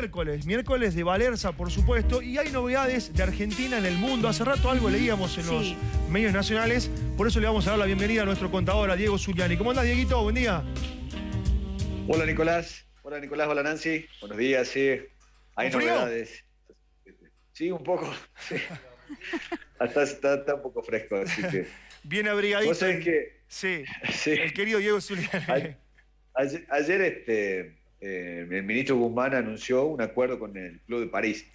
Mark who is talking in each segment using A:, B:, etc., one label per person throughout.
A: Miércoles, miércoles de Valerza, por supuesto, y hay novedades de Argentina en el mundo. Hace rato algo leíamos en los medios nacionales, por eso le vamos a dar la bienvenida a nuestro contador, a Diego Zuliani. ¿Cómo andás, Dieguito? Buen día.
B: Hola, Nicolás. Hola, Nicolás. Hola, Nancy. Buenos días, sí. Hay novedades. Sí, un poco. Hasta está, un poco fresco, así que...
A: Bien abrigadito.
B: ¿Vos sabés que...
A: Sí, sí. el querido Diego Zuliani.
B: Ayer, este, eh, el ministro Guzmán anunció un acuerdo con el Club de París.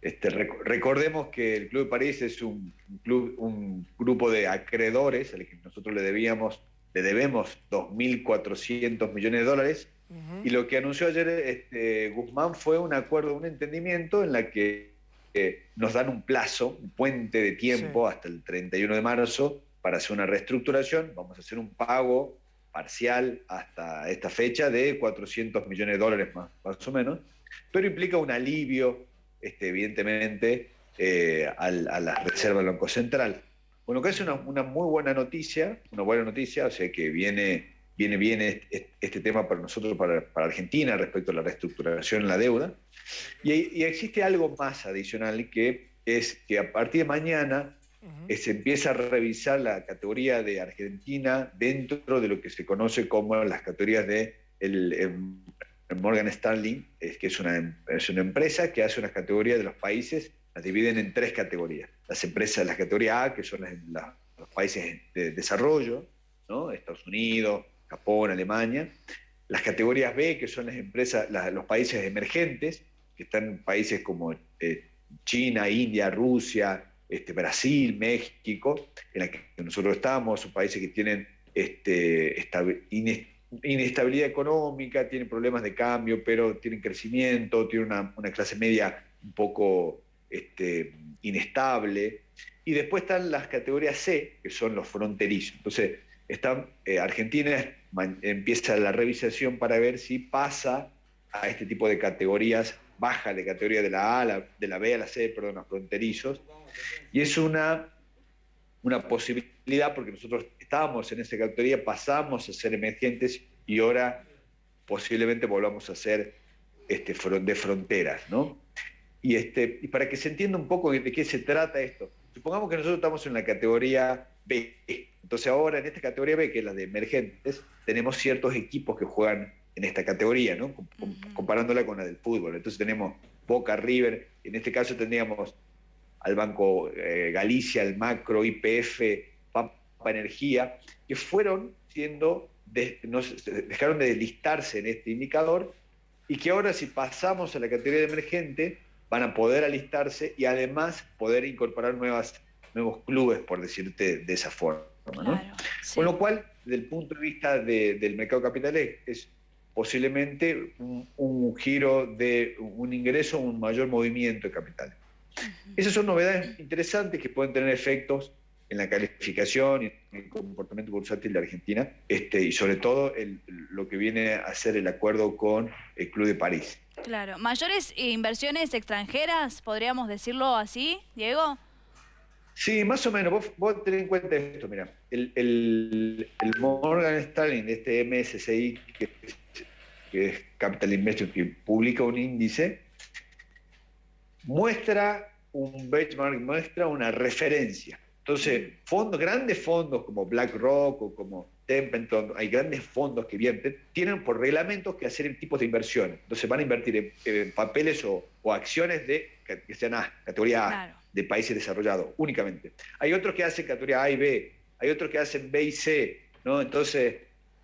B: Este, recordemos que el Club de París es un, club, un grupo de acreedores al que nosotros le debíamos, le debemos 2.400 millones de dólares. Y lo que anunció ayer este, Guzmán fue un acuerdo, un entendimiento en la que eh, nos dan un plazo, un puente de tiempo hasta el 31 de marzo para hacer una reestructuración. Vamos a hacer un pago parcial hasta esta fecha de 400 millones de dólares más, más o menos, pero implica un alivio, este, evidentemente, eh, a la reserva del Banco Central. Bueno, que es una, muy buena noticia, una buena noticia, o sea que viene, viene bien este, tema para nosotros, para, Argentina, respecto a la reestructuración en la deuda. Y existe algo más adicional que es que a partir de mañana se empieza a revisar la categoría de Argentina dentro de lo que se conoce como las categorías de em, Morgan Stanley, es que es una, es una empresa que hace unas categorías de los países, las dividen en tres categorías. Las empresas de la categoría A, que son los países de desarrollo, ¿no? Estados Unidos, Japón, Alemania. Las categorías B, que son las empresas, los países emergentes, que están países como eh, China, India, Rusia, este, Brasil, México, en la que nosotros estamos, son países que tienen este, inestabilidad económica, tienen problemas de cambio, pero tienen crecimiento, tienen una, clase media un poco este, inestable. Y después están las categorías C, que son los fronterizos. Entonces, están, eh, Argentina empieza la revisación para ver si pasa a este tipo de categorías, baja de categoría de la A, de la B a la C, perdón, los fronterizos, y es una, una posibilidad porque nosotros estábamos en esa categoría, pasamos a ser emergentes y ahora posiblemente volvamos a ser este, de fronteras, ¿no? Y, este, y para que se entienda un poco de qué se trata esto, supongamos que nosotros estamos en la categoría B, entonces ahora en esta categoría B, que es la de emergentes, tenemos ciertos equipos que juegan en esta categoría, ¿no? comparándola con la del fútbol. Entonces tenemos Boca, River, en este caso tendríamos al Banco eh, Galicia, al Macro, IPF, Pampa Energía, que fueron siendo, dejaron de deslistarse en este indicador y que ahora si pasamos a la categoría de emergente van a poder alistarse y además poder incorporar nuevas, nuevos clubes, por decirte de esa forma. Con lo cual, desde el punto de vista del mercado capital es posiblemente un, un, giro de un ingreso, un mayor movimiento de capital. Esas son novedades interesantes que pueden tener efectos en la calificación y en el comportamiento bursátil de Argentina, este, y sobre todo lo que viene a ser el acuerdo con el Club de París.
C: Claro. ¿Mayores inversiones extranjeras, podríamos decirlo así, Diego?
B: Sí, más o menos. Vos, vos tenés en cuenta esto, mira, el, el, Morgan Stanley, este MSCI, que, que es Capital Investment, que publica un índice, muestra un benchmark, muestra una referencia. Entonces, fondos, grandes fondos como BlackRock o como Templeton, hay grandes fondos que invierten, tienen por reglamentos que hacer tipos de inversiones. Entonces van a invertir en, papeles o, acciones de que sean A, categoría A, de países desarrollados, únicamente. Hay otros que hacen categoría A y B, hay otros que hacen B y C, ¿no? Entonces,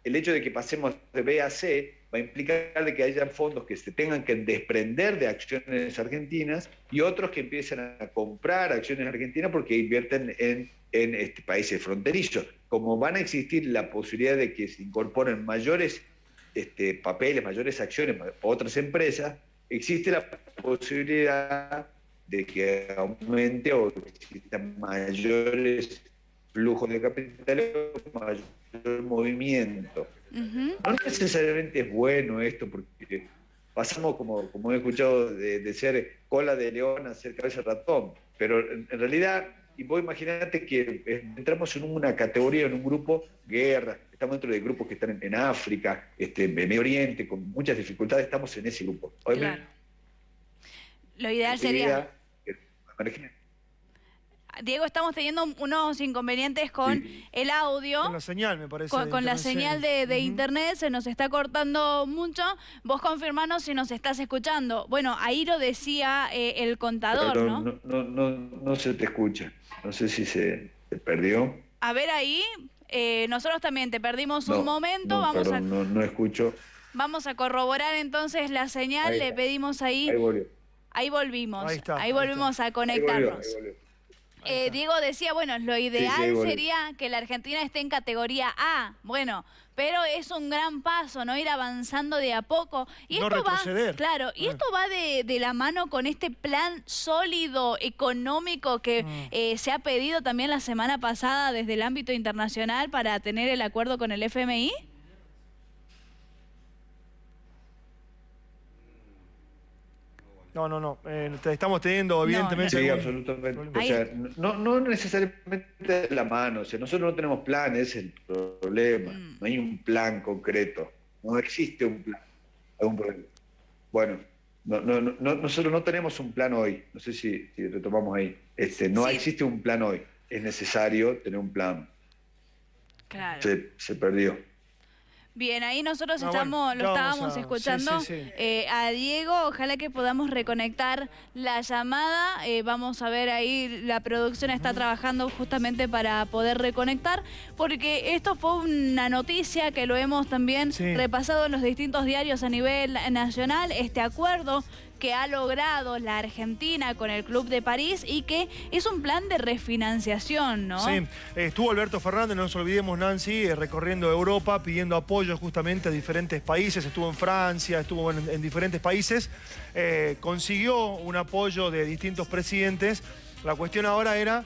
B: el hecho de que pasemos de B a C va a implicar que haya fondos que se tengan que desprender de acciones argentinas y otros que empiecen a comprar acciones argentinas porque invierten en, este, países fronterizos. Como van a existir la posibilidad de que se incorporen mayores este, papeles, mayores acciones otras empresas, existe la posibilidad de que aumente o existan mayores flujos de capital mayor movimiento. No necesariamente es bueno esto, porque pasamos, como, como he escuchado, de, ser cola de león a ser cabeza de ratón, pero en, realidad, y vos imaginate que entramos en una categoría, en un grupo, guerra, estamos dentro de grupos que están en, África, este, en Medio Oriente, con muchas dificultades, estamos en ese grupo.
C: Claro. Lo ideal sería... Diego, estamos teniendo unos inconvenientes con el audio.
A: Con la señal, me parece.
C: Con, la señal de, internet, se nos está cortando mucho. Vos confirmanos si nos estás escuchando. Bueno, ahí lo decía eh, el contador, ¿no?
B: ¿no? No, no, se te escucha. No sé si se, perdió.
C: A ver ahí, eh, nosotros también te perdimos un momento.
B: Vamos a... no, escucho.
C: Vamos a corroborar entonces la señal. Le pedimos ahí... Ahí, ahí volvimos. Ahí, volvimos a conectarnos. Eh, Diego decía, bueno, lo ideal sería que la Argentina esté en categoría A. Bueno, pero es un gran paso, ¿no? Ir avanzando de a poco. Y
A: no
C: esto
A: retroceder.
C: va, claro, y esto va de, la mano con este plan sólido, económico que mm. eh, se ha pedido también la semana pasada desde el ámbito internacional para tener el acuerdo con el FMI.
A: No, no, no. Eh, estamos teniendo, evidentemente.
B: Sí, absolutamente. O sea, no, no necesariamente de la mano. O sea, nosotros no tenemos planes, es el problema. Mm. No hay un plan concreto. No existe un plan. Algún problema. Bueno, no, no, no, nosotros no tenemos un plan hoy. No sé si, si retomamos ahí. Este, no existe un plan hoy. Es necesario tener un plan.
C: Claro.
B: Se, se perdió.
C: Bien, ahí nosotros ah, estamos, lo estábamos escuchando eh, a Diego. Ojalá que podamos reconectar la llamada. Eh, vamos a ver ahí, la producción está trabajando justamente para poder reconectar, porque esto fue una noticia que lo hemos también repasado en los distintos diarios a nivel nacional, este acuerdo que ha logrado la Argentina con el Club de París y que es un plan de refinanciación, ¿no?
A: Sí, estuvo Alberto Fernández, no nos olvidemos Nancy, eh, recorriendo Europa pidiendo apoyo justamente a diferentes países, estuvo en Francia, estuvo en, diferentes países, eh, consiguió un apoyo de distintos presidentes, la cuestión ahora era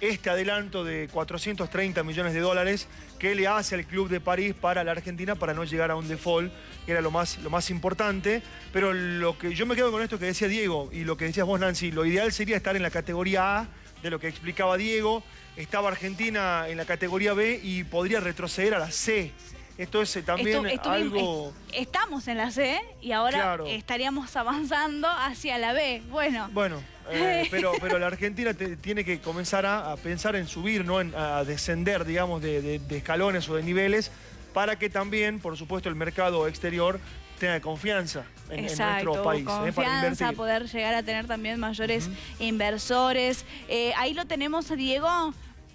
A: este adelanto de 430 millones de dólares que le hace al Club de París para la Argentina para no llegar a un default, que era lo más, lo más importante. Pero lo que yo me quedo con esto que decía Diego y lo que decías vos, Nancy, lo ideal sería estar en la categoría A, de lo que explicaba Diego. Estaba Argentina en la categoría B y podría retroceder a la C. Esto es eh, también algo...
C: Estamos en la C y ahora estaríamos avanzando hacia la B. Bueno.
A: Bueno, eh, pero, pero la Argentina tiene que comenzar a, pensar en subir, ¿no? a descender, digamos, de, escalones o de niveles, para que también, por supuesto, el mercado exterior tenga confianza en, nuestro país.
C: ¿eh? Confianza, poder llegar a tener también mayores inversores. Eh, ahí lo tenemos, Diego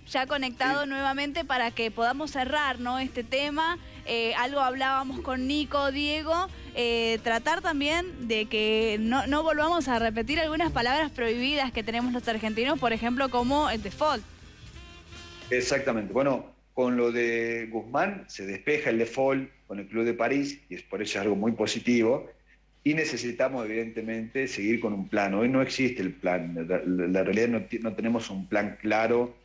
C: ya conectado nuevamente para que podamos cerrar ¿no? este tema. Eh, algo hablábamos con Nico, Diego, eh, tratar también de que no, no, volvamos a repetir algunas palabras prohibidas que tenemos los argentinos, por ejemplo, como el default.
B: Exactamente. Bueno, con lo de Guzmán se despeja el default con el Club de París y es por eso algo muy positivo. Y necesitamos, evidentemente, seguir con un plan. Hoy no existe el plan. La, realidad no, no tenemos un plan claro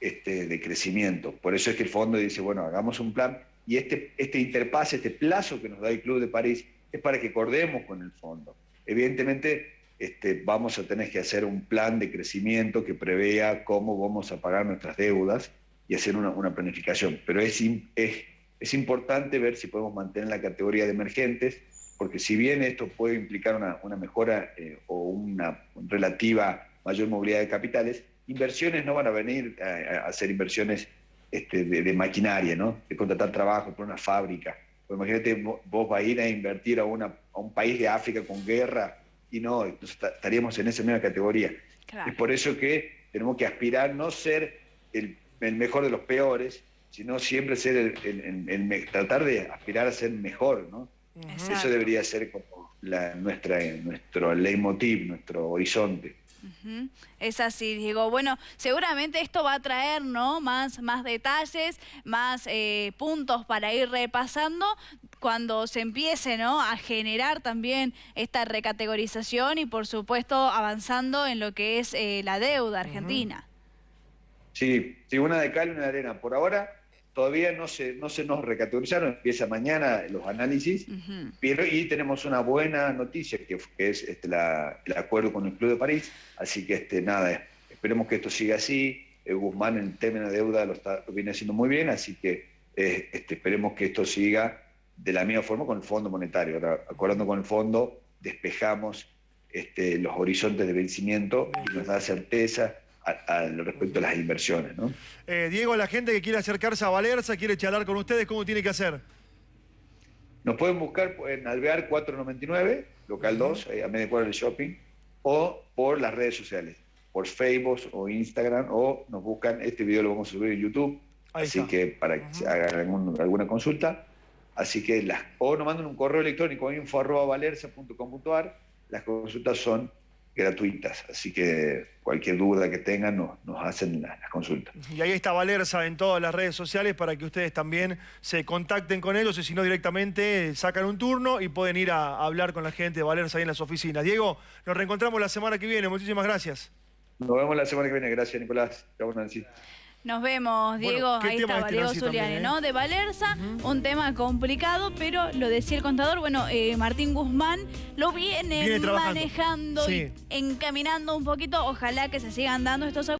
B: este, de crecimiento. Por eso es que el fondo dice, bueno, hagamos un plan y este, este interpase, este plazo que nos da el Club de París es para que acordemos con el fondo. Evidentemente este, vamos a tener que hacer un plan de crecimiento que prevea cómo vamos a pagar nuestras deudas y hacer una, planificación. Pero es, es, es, importante ver si podemos mantener la categoría de emergentes, porque si bien esto puede implicar una, una mejora eh, o una relativa mayor movilidad de capitales, inversiones no van a venir a, hacer inversiones este, de, maquinaria, ¿no? De contratar trabajo por una fábrica. Pues imagínate, vos vas a ir a invertir a, una, a un país de África con guerra y no, estaríamos en esa misma categoría. Es por eso que tenemos que aspirar no ser el, mejor de los peores, sino siempre ser el, tratar de aspirar a ser mejor, ¿no? Eso debería ser como la, nuestra, nuestro leitmotiv, nuestro horizonte.
C: Es así, Diego. Bueno, seguramente esto va a traer ¿no? más, más detalles, más eh, puntos para ir repasando cuando se empiece ¿no? a generar también esta recategorización y por supuesto avanzando en lo que es eh, la deuda argentina.
B: Sí, sí, una de cal y una de arena. Por ahora todavía no se, no se nos recategorizaron, empieza mañana los análisis, pero y tenemos una buena noticia, que, es este, el acuerdo con el Club de París, así que este, nada, esperemos que esto siga así, eh, Guzmán en tema de deuda lo, está, viene haciendo muy bien, así que este, esperemos que esto siga de la misma forma con el Fondo Monetario. acordando con el Fondo, despejamos este, los horizontes de vencimiento y nos da certeza respecto a las inversiones. ¿no?
A: Eh, Diego, la gente que quiere acercarse a Valerza, quiere charlar con ustedes, ¿cómo tiene que hacer?
B: Nos pueden buscar en Alvear 499, local 2, a media cuadra del shopping, o por las redes sociales, por Facebook o Instagram, o nos buscan, este video lo vamos a subir en YouTube, así que para que hagan alguna consulta. Así que las, o nos mandan un correo electrónico info.valerza.com.ar, las consultas son gratuitas, así que cualquier duda que tengan nos, hacen las, consultas.
A: Y ahí está Valerza en todas las redes sociales para que ustedes también se contacten con ellos y si no directamente sacan un turno y pueden ir a, hablar con la gente de Valerza ahí en las oficinas. Diego, nos reencontramos la semana que viene, muchísimas gracias.
B: Nos vemos la semana que viene, gracias Nicolás. Chao Nancy.
C: Nos vemos, Diego. Ahí estaba, Diego Zuliani, ¿no? ¿eh? De Valerza, un tema complicado, pero lo decía el contador, bueno, eh, Martín Guzmán lo viene, manejando y encaminando un poquito. Ojalá que se sigan dando estos